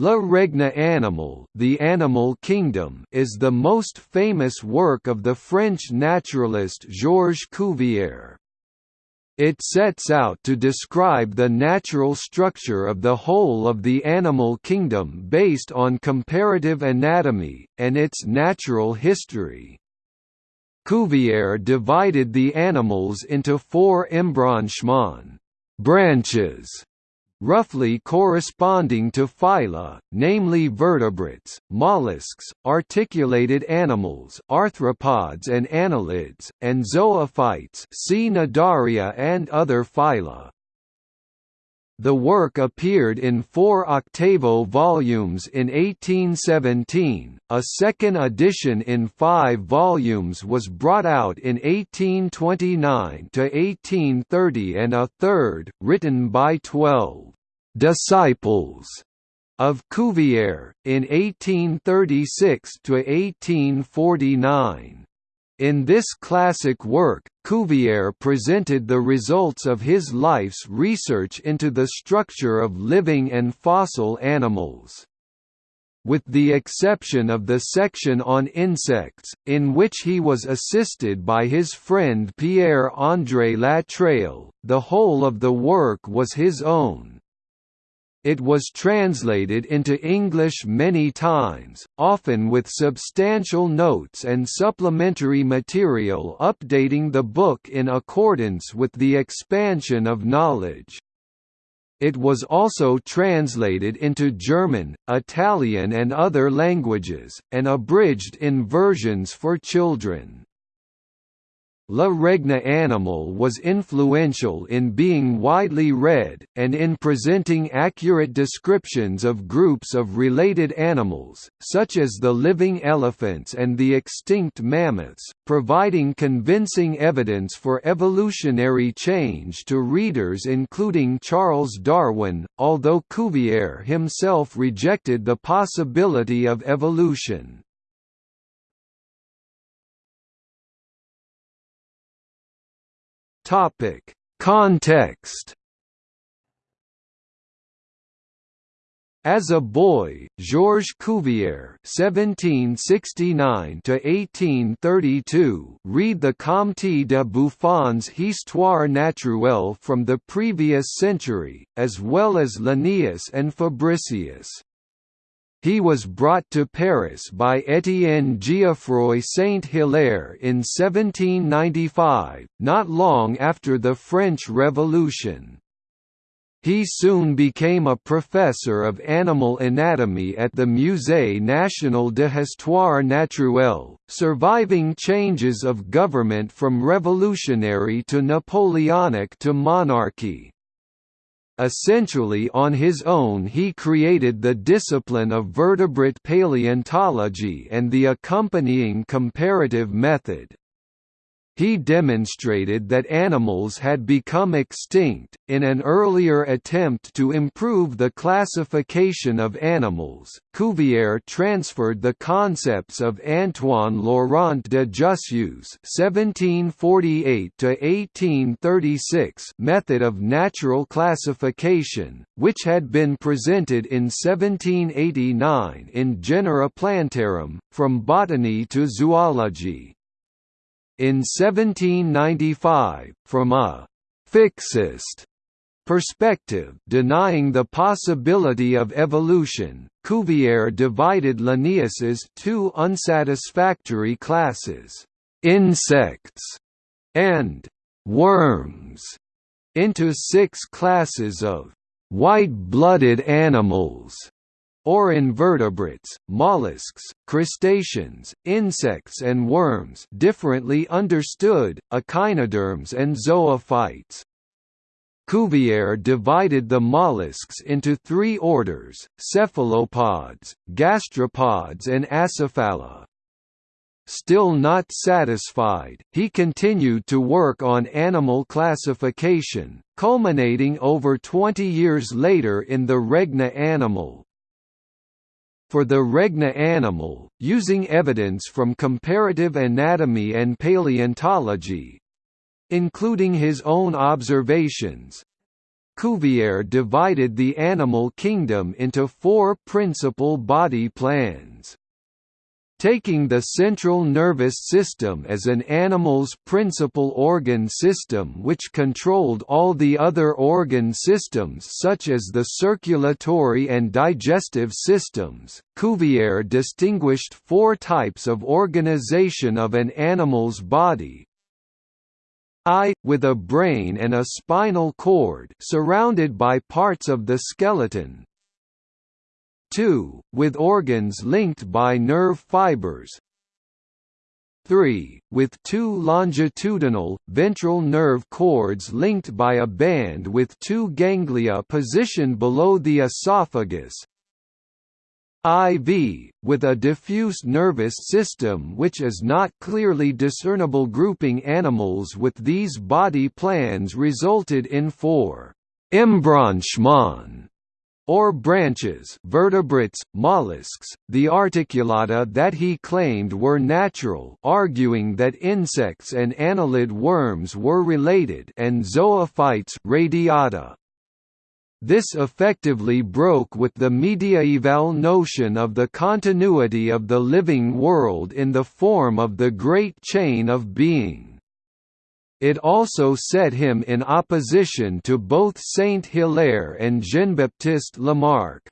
Le Règne animal the Animal Kingdom is the most famous work of the French naturalist Georges Cuvier. It sets out to describe the natural structure of the whole of the animal kingdom based on comparative anatomy, and its natural history. Cuvier divided the animals into four embranchements branches roughly corresponding to phyla, namely vertebrates, mollusks, articulated animals arthropods and annelids, and zoophytes see Cnidaria and other phyla. The work appeared in four octavo volumes in 1817, a second edition in five volumes was brought out in 1829–1830 and a third, written by twelve «disciples» of Cuvier, in 1836–1849. In this classic work, Cuvier presented the results of his life's research into the structure of living and fossil animals. With the exception of the section on insects, in which he was assisted by his friend Pierre-André Latreille, the whole of the work was his own. It was translated into English many times, often with substantial notes and supplementary material updating the book in accordance with the expansion of knowledge. It was also translated into German, Italian and other languages, and abridged in versions for children. Le Règne animal was influential in being widely read, and in presenting accurate descriptions of groups of related animals, such as the living elephants and the extinct mammoths, providing convincing evidence for evolutionary change to readers including Charles Darwin, although Cuvier himself rejected the possibility of evolution. Topic: Context. As a boy, Georges Cuvier (1769–1832) read the Comte de Buffon's Histoire naturelle from the previous century, as well as Linnaeus and Fabricius. He was brought to Paris by Étienne Geoffroy Saint-Hilaire in 1795, not long after the French Revolution. He soon became a professor of animal anatomy at the Musée national de Histoire naturelle, surviving changes of government from revolutionary to Napoleonic to monarchy. Essentially on his own he created the discipline of vertebrate paleontology and the accompanying comparative method. He demonstrated that animals had become extinct, in an earlier attempt to improve the classification of animals. Cuvier transferred the concepts of Antoine Laurent de Jussieu's (1748–1836) method of natural classification, which had been presented in 1789 in Genera Plantarum, from botany to zoology. In 1795, from a «fixist» perspective denying the possibility of evolution, Cuvier divided Linnaeus's two unsatisfactory classes, insects and worms, into six classes of white-blooded animals or invertebrates, mollusks, crustaceans, insects and worms differently understood, echinoderms and zoophytes. Cuvier divided the mollusks into three orders, cephalopods, gastropods and acephala. Still not satisfied, he continued to work on animal classification, culminating over 20 years later in the Règne animal, for the règne animal, using evidence from comparative anatomy and paleontology including his own observations Cuvier divided the animal kingdom into four principal body plans. Taking the central nervous system as an animal's principal organ system which controlled all the other organ systems such as the circulatory and digestive systems, Cuvier distinguished four types of organization of an animal's body, I, with a brain and a spinal cord surrounded by parts of the skeleton, 2, with organs linked by nerve fibers. 3, with two longitudinal, ventral nerve cords linked by a band with two ganglia positioned below the esophagus. IV, with a diffuse nervous system which is not clearly discernible grouping animals with these body plans resulted in four embranchements or branches vertebrates, mollusks, the articulata that he claimed were natural arguing that insects and annelid worms were related and zoophytes radiata. This effectively broke with the mediaeval notion of the continuity of the living world in the form of the Great Chain of Being. It also set him in opposition to both Saint-Hilaire and Jean-Baptiste Lamarck.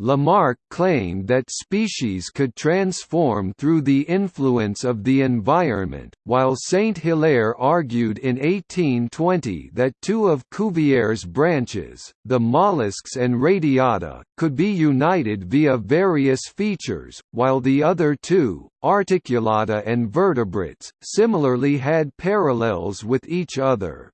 Lamarck claimed that species could transform through the influence of the environment, while Saint-Hilaire argued in 1820 that two of Cuvier's branches, the mollusks and radiata, could be united via various features, while the other two, articulata and vertebrates, similarly had parallels with each other.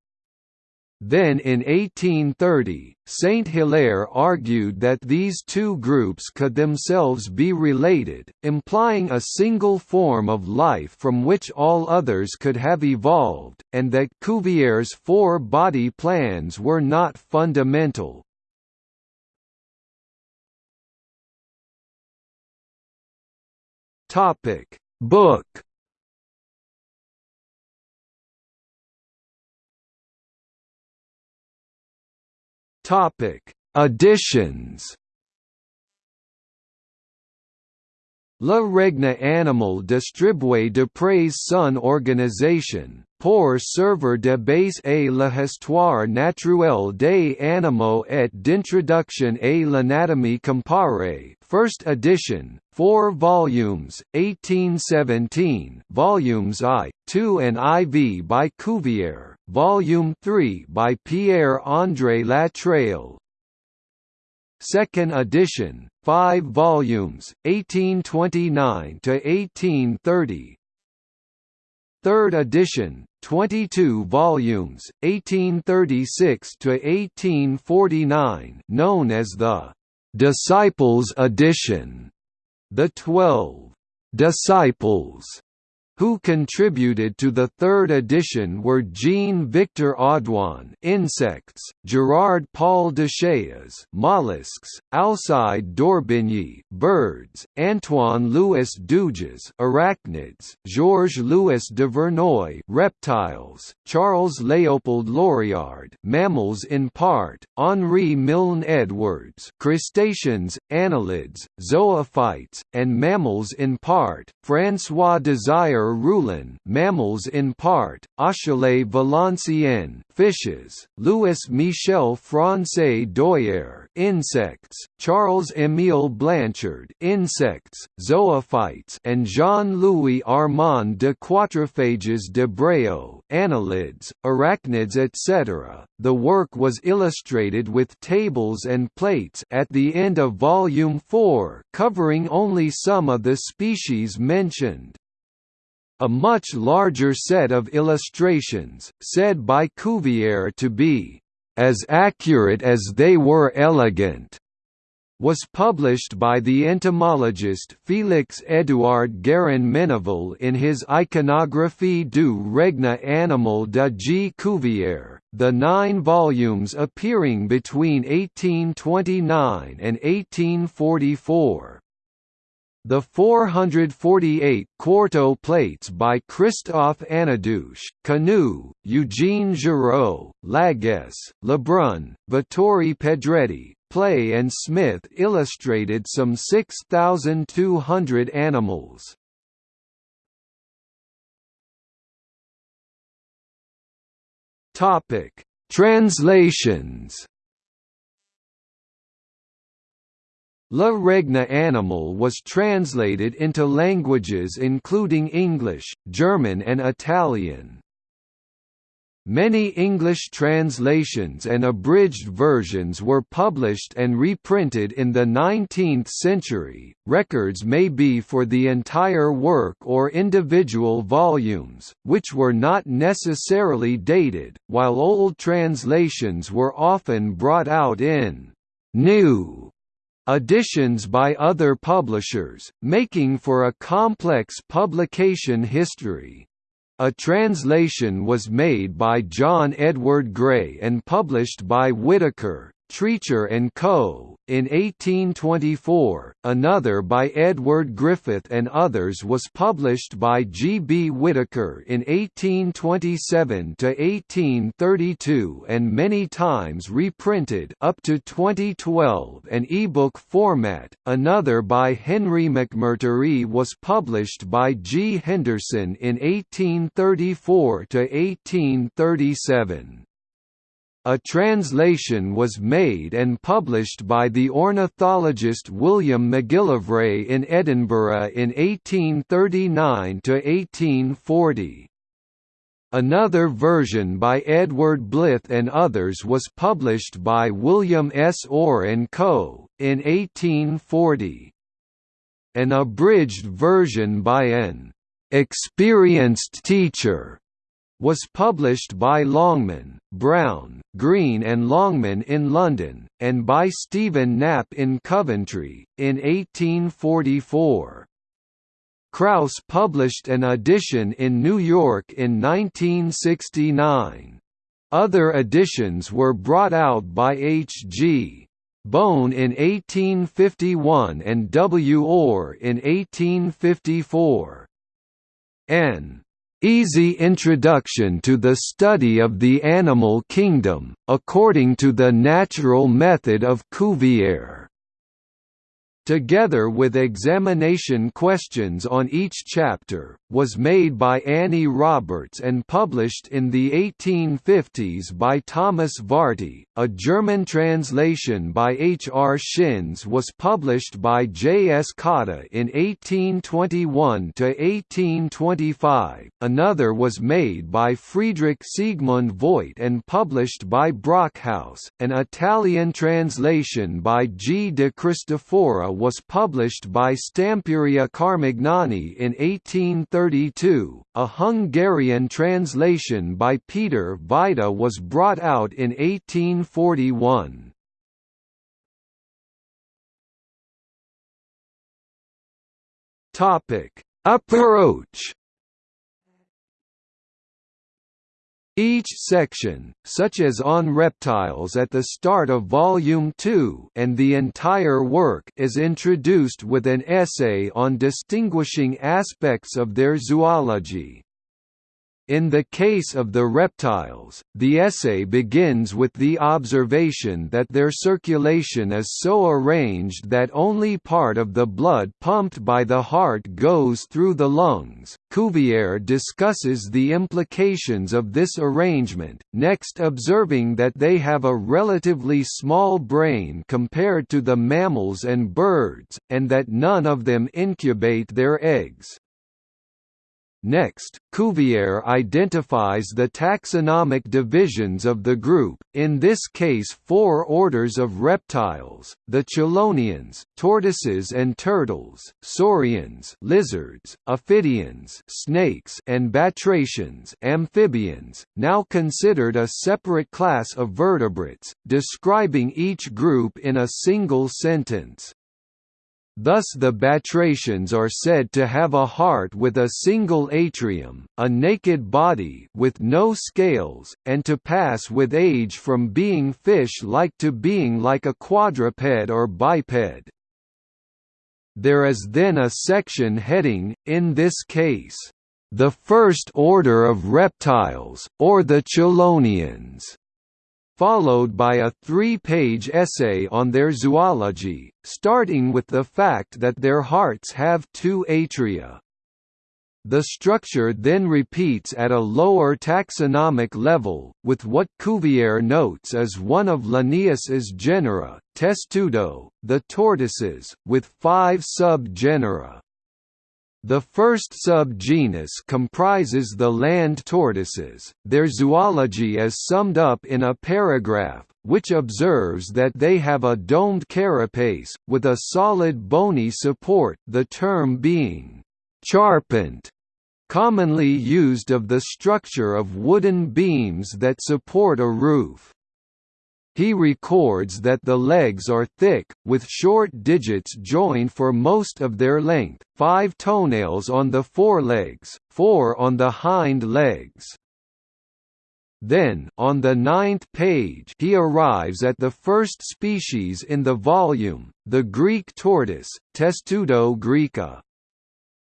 Then in 1830, Saint-Hilaire argued that these two groups could themselves be related, implying a single form of life from which all others could have evolved, and that Cuvier's four body plans were not fundamental. Book Topic: Additions. Le Règne animal distribué de près son organisation, pour servir de base à l'histoire naturelle des animaux et d'introduction à l'anatomie comparée First edition, 4 volumes, 1817 volumes I, 2 and IV by Cuvier Volume 3 by Pierre-André Latreille. Second edition, 5 volumes, 1829 to 1830. Third edition, 22 volumes, 1836 to 1849, known as the Disciples edition. The Twelve Disciples who contributed to the third edition were Jean-Victor Audouin insects, Gerard Paul Deschailles mollusks, Alcide d'Orbigny birds, Antoine Louis Duges arachnids, Georges Louis de Verneuil reptiles, Charles Léopold Laurillard mammals in part, Henri Milne Edwards crustaceans, annelids, zoophytes, and mammals in part, François Desire Roulin mammals in part, Achille Valenciennes fishes, Louis Michel François Doyer insects, Charles Émile Blanchard insects, zoophytes and Jean-Louis Armand de Quatrefages de Bréau annelids, arachnids etc. The work was illustrated with tables and plates at the end of volume 4 covering only some of the species mentioned. A much larger set of illustrations, said by Cuvier to be, "...as accurate as they were elegant." was published by the entomologist Félix-Édouard Guérin-Menneville in his Iconographie du règne animal de G. Cuvier, the nine volumes appearing between 1829 and 1844. The 448 quarto plates by Christophe Annedouche, Canu, Eugene Giraud, Laguesse, Lebrun, Vittori Pedretti, Play and Smith illustrated some 6,200 animals. Translations La Règne Animal was translated into languages including English, German and Italian. Many English translations and abridged versions were published and reprinted in the 19th century. Records may be for the entire work or individual volumes, which were not necessarily dated, while old translations were often brought out in new editions by other publishers, making for a complex publication history. A translation was made by John Edward Gray and published by Whitaker, Treacher and Co. in 1824, another by Edward Griffith and others was published by G. B. Whitaker in 1827–1832 and many times reprinted up to 2012 an ebook format, another by Henry McMurtry was published by G. Henderson in 1834–1837. A translation was made and published by the ornithologist William Macgillivray in Edinburgh in 1839–1840. Another version by Edward Blyth and others was published by William S. Orr Co. in 1840. An abridged version by an experienced teacher was published by Longman, Brown, Green and Longman in London, and by Stephen Knapp in Coventry, in 1844. Kraus published an edition in New York in 1969. Other editions were brought out by H. G. Bohn in 1851 and W. Orr in 1854. N. Easy Introduction to the Study of the Animal Kingdom, according to the natural method of Cuvier together with examination questions on each chapter, was made by Annie Roberts and published in the 1850s by Thomas Varty. A German translation by H. R. Schinz was published by J. S. Cotta in 1821 to 1825. another was made by Friedrich Siegmund Voigt and published by Brockhaus, an Italian translation by G. de Cristoforo was published by Stamperia Carmignani in 1832. A Hungarian translation by Peter Vita was brought out in 1841. Topic: Approach Each section, such as on reptiles at the start of Volume 2 and the entire work is introduced with an essay on distinguishing aspects of their zoology. In the case of the reptiles, the essay begins with the observation that their circulation is so arranged that only part of the blood pumped by the heart goes through the lungs. Cuvier discusses the implications of this arrangement, next observing that they have a relatively small brain compared to the mammals and birds, and that none of them incubate their eggs. Next, Cuvier identifies the taxonomic divisions of the group, in this case four orders of reptiles, the chelonians, tortoises and turtles, saurians lizards, ophidians snakes and batracians amphibians, now considered a separate class of vertebrates, describing each group in a single sentence. Thus the batrachians are said to have a heart with a single atrium, a naked body with no scales, and to pass with age from being fish-like to being like a quadruped or biped. There is then a section heading, in this case, "...the first order of reptiles, or the chelonians", followed by a three-page essay on their zoology, starting with the fact that their hearts have two atria. The structure then repeats at a lower taxonomic level, with what Cuvier notes as one of Linnaeus's genera, Testudo, the tortoises, with five sub-genera. The first subgenus comprises the land tortoises. Their zoology is summed up in a paragraph, which observes that they have a domed carapace, with a solid bony support the term being charpent commonly used of the structure of wooden beams that support a roof. He records that the legs are thick, with short digits joined for most of their length, five toenails on the forelegs, four on the hind legs. Then, on the ninth page he arrives at the first species in the volume, the Greek tortoise, Testudo graeca.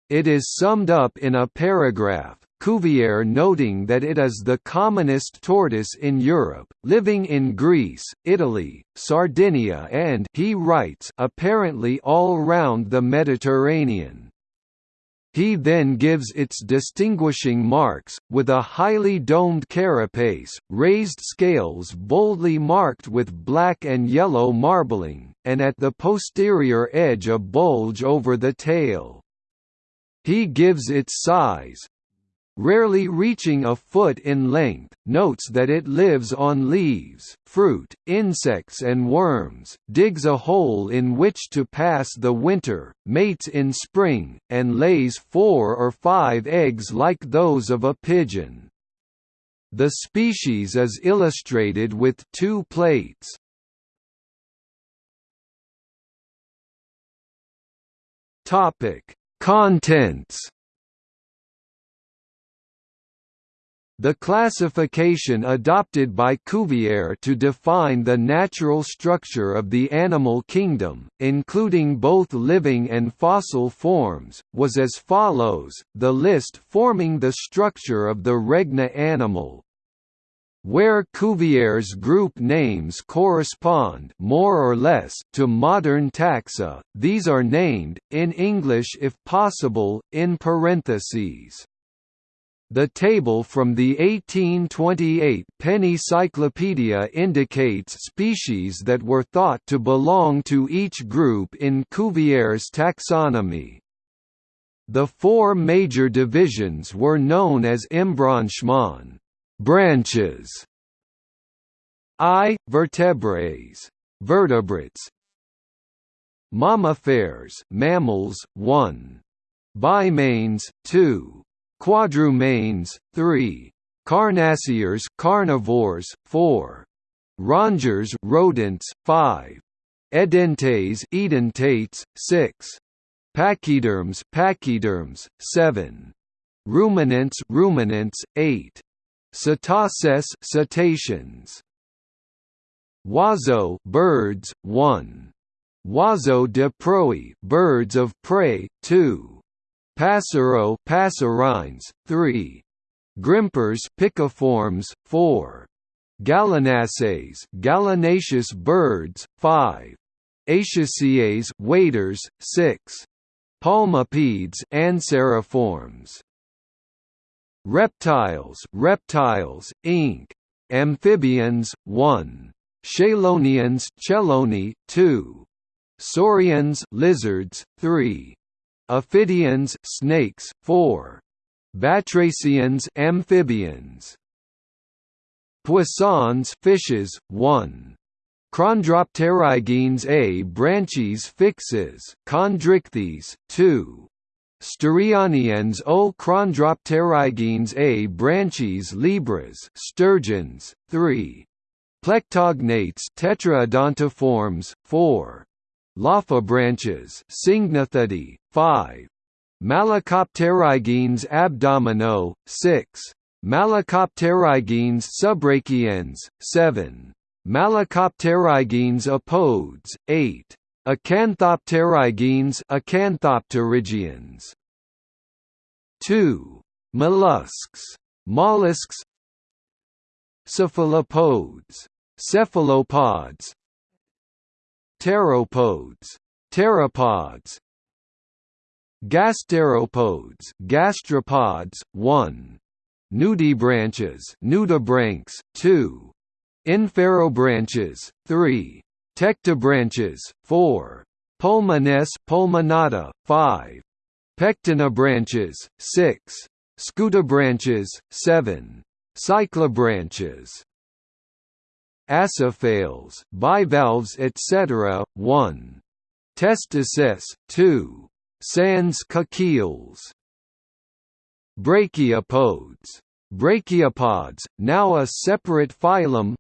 It is summed up in a paragraph, Cuvier noting that it is the commonest tortoise in Europe, living in Greece, Italy, Sardinia and he writes apparently all round the Mediterranean. He then gives its distinguishing marks, with a highly domed carapace, raised scales boldly marked with black and yellow marbling, and at the posterior edge a bulge over the tail. He gives its size, rarely reaching a foot in length, notes that it lives on leaves, fruit, insects and worms, digs a hole in which to pass the winter, mates in spring, and lays four or five eggs like those of a pigeon. The species is illustrated with two plates. Topic Contents The classification adopted by Cuvier to define the natural structure of the animal kingdom, including both living and fossil forms, was as follows, the list forming the structure of the Règne animal, where Cuvier's group names correspond more or less to modern taxa, these are named, in English if possible, in parentheses. The table from the 1828 Penny Cyclopedia indicates species that were thought to belong to each group in Cuvier's taxonomy. The four major divisions were known as embranchements Branches I. Vertebrates vertebrates Mammifers mammals 1 Bimanes 2 Quadrumanes 3 Carnassiers carnivores 4 Rongeurs rodents 5 Edentates edentates 6 Pachyderms pachyderms 7 Ruminants ruminants 8 Cetaces cetaceans. Oiseaux birds 1 Oiseaux de proie birds of prey 2 Passereaux passerines 3 Grimpers piciformes 4 Gallinaceae gallinaceous birds 5 Acaciae waders 6 Palmipeds anseriformes Reptiles Reptiles, Inc. Amphibians, 1. Chelonians Chelone, 2. Saurians lizards, 3. Ophidians snakes, 4. Batracians amphibians. Poissons fishes, 1. Chondropterygenes A branchies fixes Chondrichthyes, 2. Sturionians O Chondropterygenes A branchies libras sturgeons, 3. Plectognates tetraodontiforms, 4. Lophobranches Syngnathidae, 5. Malacopterygenes abdomino, 6. Malacopterygenes subrachiens, 7. Malacopterygenes apodes, 8. Acanthopterygenes Acanthopterygians 2. Mollusks mollusks Cephalopods cephalopods Pteropods pteropods Gasteropods gastropods 1 Nudibranches nudibranchs 2 Inferobranches 3 Tectobranches 4 Pulmones pulmonata 5 Pectinobranches 6 Scutibranches 7 Cyclobranches Acéphales bivalves etc. 1 Testices 2 Sans cacheals Brachiopods Brachiopods, now a separate phylum.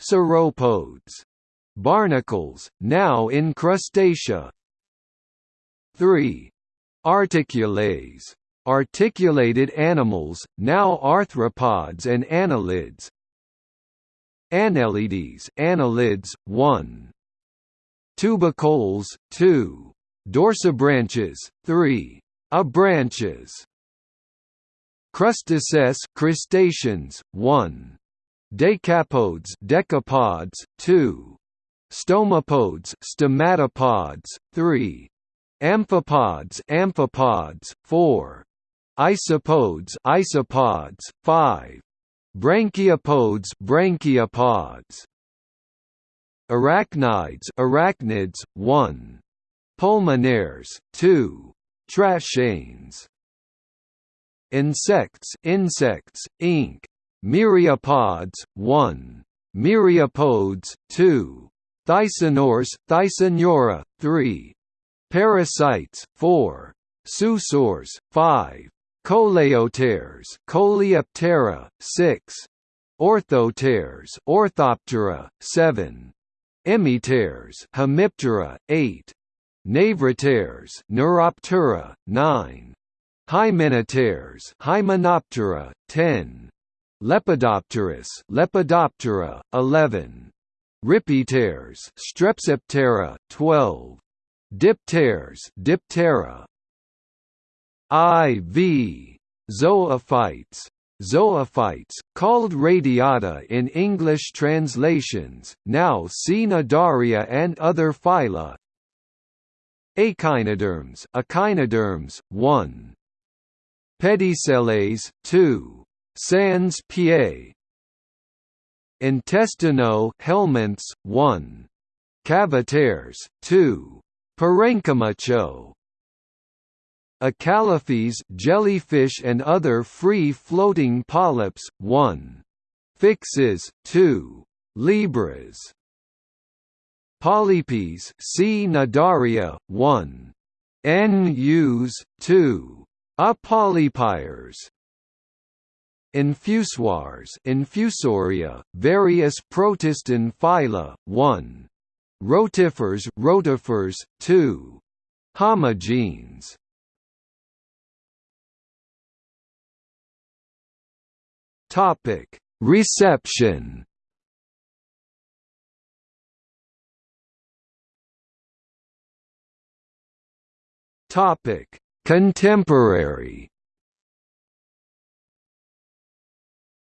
Sauropods Barnacles, now in Crustacea. 3. Articulates. Articulated animals, now arthropods and annelids Annelides annelids, 1. Tubicoles, 2. Dorsibranches, 3. Abranches Crustaceous crustaceans, 1. Decapods decapods, 2. Stomapods stomatopods, 3. Amphipods amphipods, 4. Isopods isopods, 5. Branchiopods branchiopods. Arachnids arachnids, 1. Pulmonaires, 2. Trashanes. Insects insects, Inc. Myriapods, 1. Myriapods, 2. Thyssanors, Thysanura, 3. Parasites, 4. Sussurs, 5. Coleopteres, Coleoptera, 6. Orthopteres, Orthoptera, 7. Hemipteres, Hemiptera, 8. Névroptères, Neuroptera, 9. Hymenopteres, Hymenoptera, 10. Lépidoptères, Lepidoptera, 11. Rhipipteres, Strepsiptera, 12. Dipteres, Diptera, IV. Zoophytes zoophytes, called radiata in English translations, now Cnidaria and other phyla Echinoderms echinoderms, 1. Pedicellales, 2. Sans pied Intestino helminths, 1. Cavitaires, 2. Parenchyma Acalèphes jellyfish and other free-floating polyps, 1. Phyxes, 2. Libras. Polypes C. Cnidaria, 1. Nus, 2. Apolypires. Infusoires Infusoria, various Protistan phyla, 1. Rotifers Rotifers, 2. Homogenes Topic: Reception. Topic: Contemporary.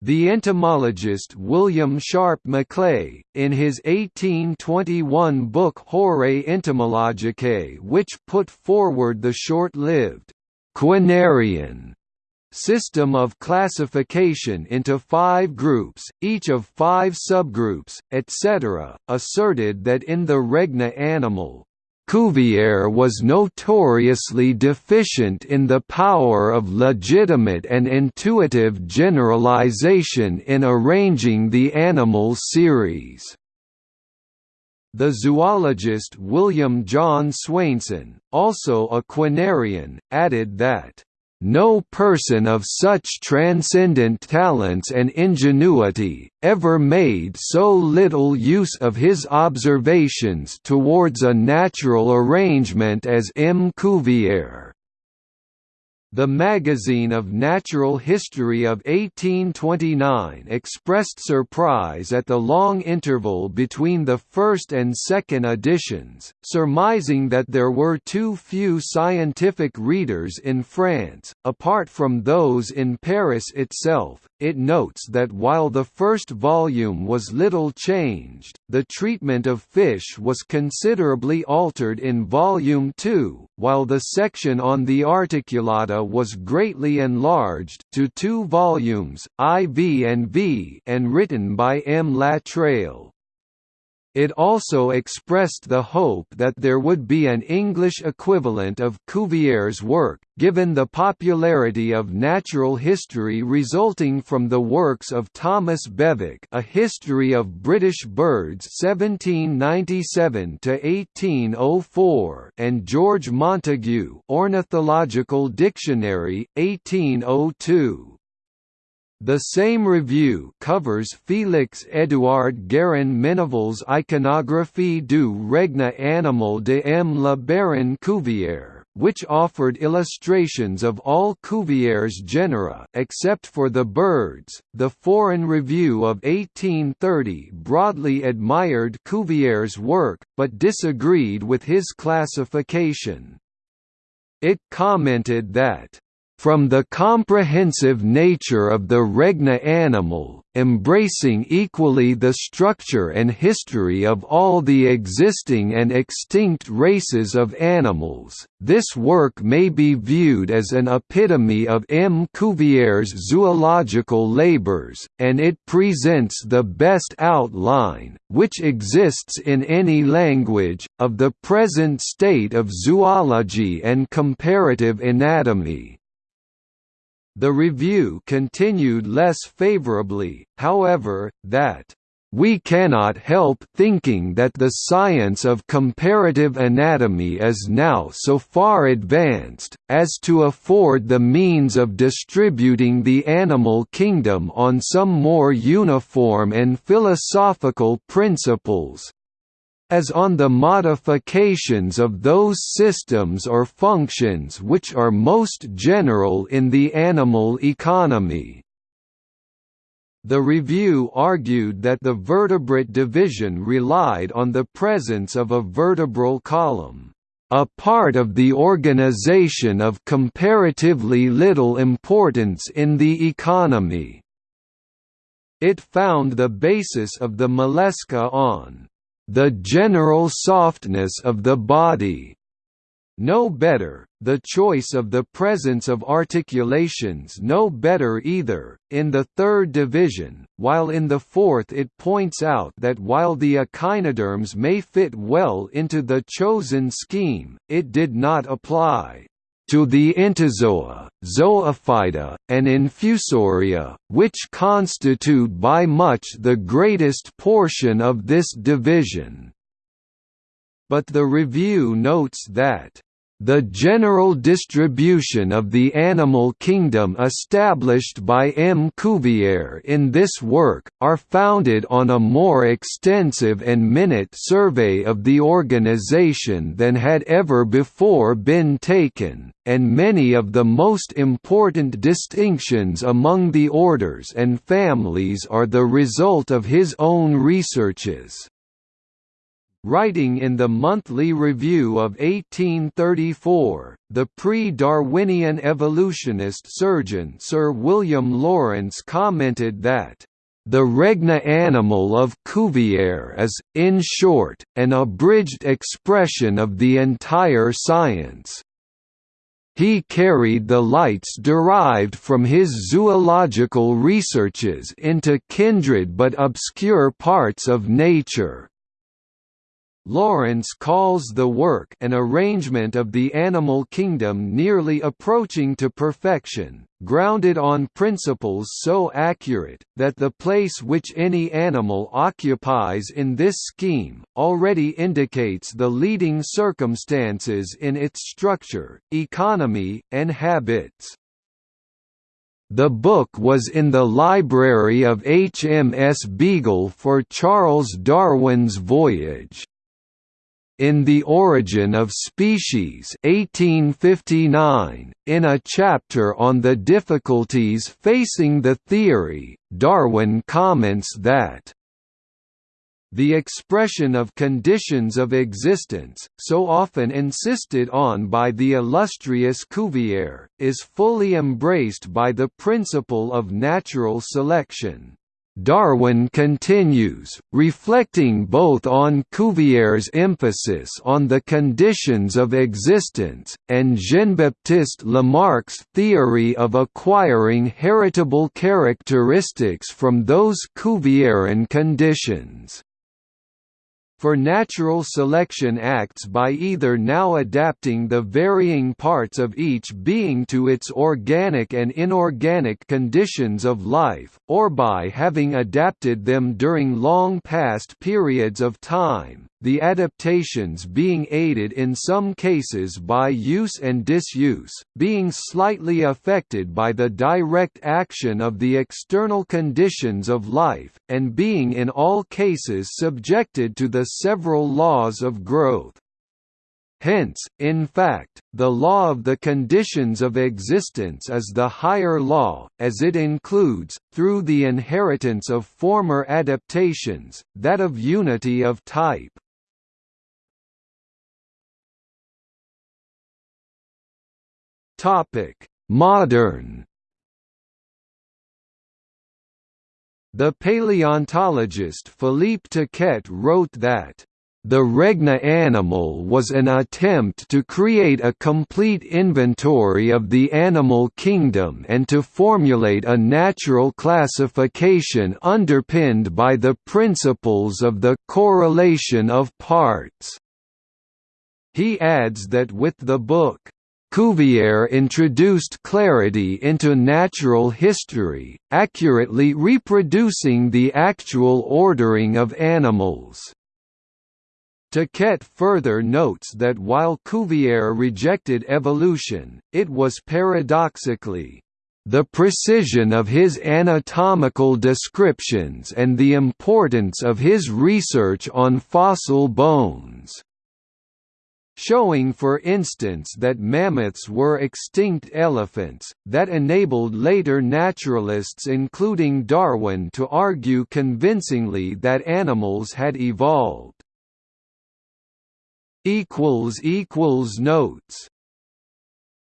The entomologist William Sharp Macleay, in his 1821 book Horae Entomologicae which put forward the short-lived quinarian system of classification into five groups, each of five subgroups, etc., asserted that in the Règne animal, Cuvier was notoriously deficient in the power of legitimate and intuitive generalization in arranging the animal series. The zoologist William John Swainson, also a quinarian, added that no person of such transcendent talents and ingenuity, ever made so little use of his observations towards a natural arrangement as M. Cuvier. The Magazine of Natural History of 1829 expressed surprise at the long interval between the first and second editions, surmising that there were too few scientific readers in France, apart from those in Paris itself. It notes that while the first volume was little changed, the treatment of fish was considerably altered in Volume 2, while the section on the articulata was greatly enlarged to two volumes, IV and V, and written by M. Latreille. It also expressed the hope that there would be an English equivalent of Cuvier's work, given the popularity of natural history resulting from the works of Thomas Bewick A History of British Birds 1797–1804 and George Montagu Ornithological Dictionary, 1802. The same review covers Félix-Édouard Guérin Menneville's Iconographie du règne animal de M. le Baron Cuvier, which offered illustrations of all Cuvier's genera except for the birds. The Foreign Review of 1830 broadly admired Cuvier's work, but disagreed with his classification. It commented that from the comprehensive nature of the règne animal, embracing equally the structure and history of all the existing and extinct races of animals, this work may be viewed as an epitome of M. Cuvier's zoological labors, and it presents the best outline, which exists in any language, of the present state of zoology and comparative anatomy. The review continued less favorably, however, that we cannot help thinking that the science of comparative anatomy is now so far advanced, as to afford the means of distributing the animal kingdom on some more uniform and philosophical principles, as on the modifications of those systems or functions which are most general in the animal economy. The review argued that the vertebrate division relied on the presence of a vertebral column, a part of the organization of comparatively little importance in the economy. It found the basis of the mollusca on the general softness of the body. No better, the choice of the presence of articulations no better either, in the third division, while in the fourth it points out that while the echinoderms may fit well into the chosen scheme, it did not apply to the entozoa, zoophyta, and infusoria, which constitute by much the greatest portion of this division. But the review notes that the general distribution of the animal kingdom established by M. Cuvier in this work, are founded on a more extensive and minute survey of the organization than had ever before been taken, and many of the most important distinctions among the orders and families are the result of his own researches. Writing in the Monthly Review of 1834, the pre-Darwinian evolutionist surgeon Sir William Lawrence commented that, "...the règne animal of Cuvier is, in short, an abridged expression of the entire science." He carried the lights derived from his zoological researches into kindred but obscure parts of nature. Lawrence calls the work an arrangement of the animal kingdom nearly approaching to perfection, grounded on principles so accurate, that the place which any animal occupies in this scheme, already indicates the leading circumstances in its structure, economy, and habits. The book was in the library of HMS Beagle for Charles Darwin's voyage. In The Origin of Species 1859, in a chapter on the difficulties facing the theory, Darwin comments that the expression of conditions of existence, so often insisted on by the illustrious Cuvier, is fully embraced by the principle of natural selection. Darwin continues, reflecting both on Cuvier's emphasis on the conditions of existence, and Jean-Baptiste Lamarck's theory of acquiring heritable characteristics from those Cuvieran conditions for natural selection acts by either now adapting the varying parts of each being to its organic and inorganic conditions of life, or by having adapted them during long past periods of time, the adaptations being aided in some cases by use and disuse, being slightly affected by the direct action of the external conditions of life, and being in all cases subjected to the several laws of growth. Hence, in fact, the law of the conditions of existence is the higher law, as it includes, through the inheritance of former adaptations, that of unity of type. Topic: Modern. The paleontologist Philippe Taquet wrote that the Règne animal was an attempt to create a complete inventory of the animal kingdom and to formulate a natural classification underpinned by the principles of the correlation of parts. He adds that with the book, Cuvier introduced clarity into natural history, accurately reproducing the actual ordering of animals. Taquet further notes that while Cuvier rejected evolution, it was paradoxically the precision of his anatomical descriptions and the importance of his research on fossil bones showing for instance that mammoths were extinct elephants, that enabled later naturalists including Darwin to argue convincingly that animals had evolved. Notes